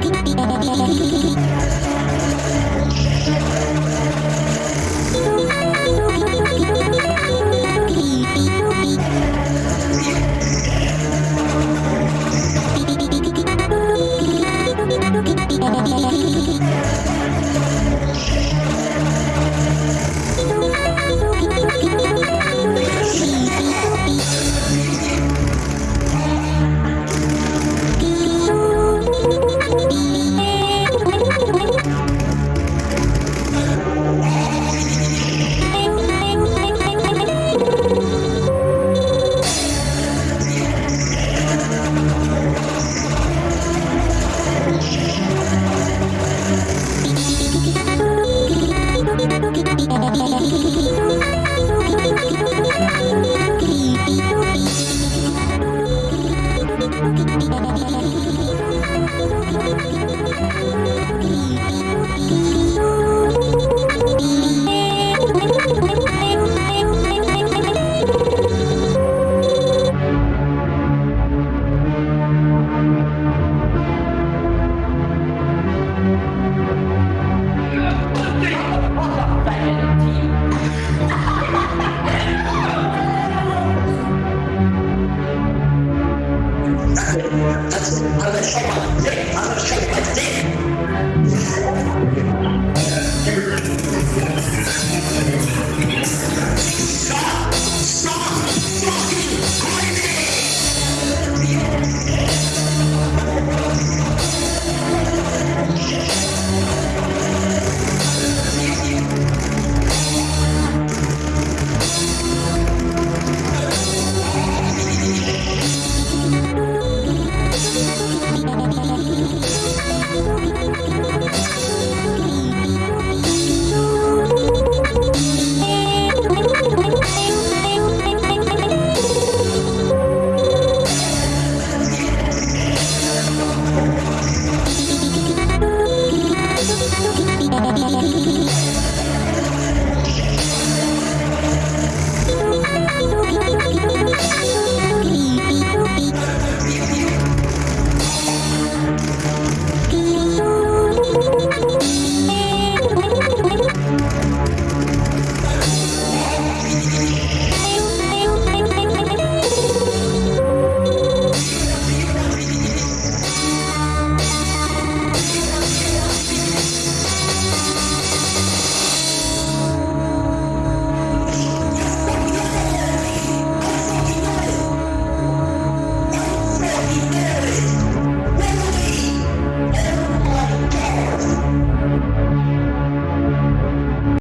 時々 That's another shot. Another shot.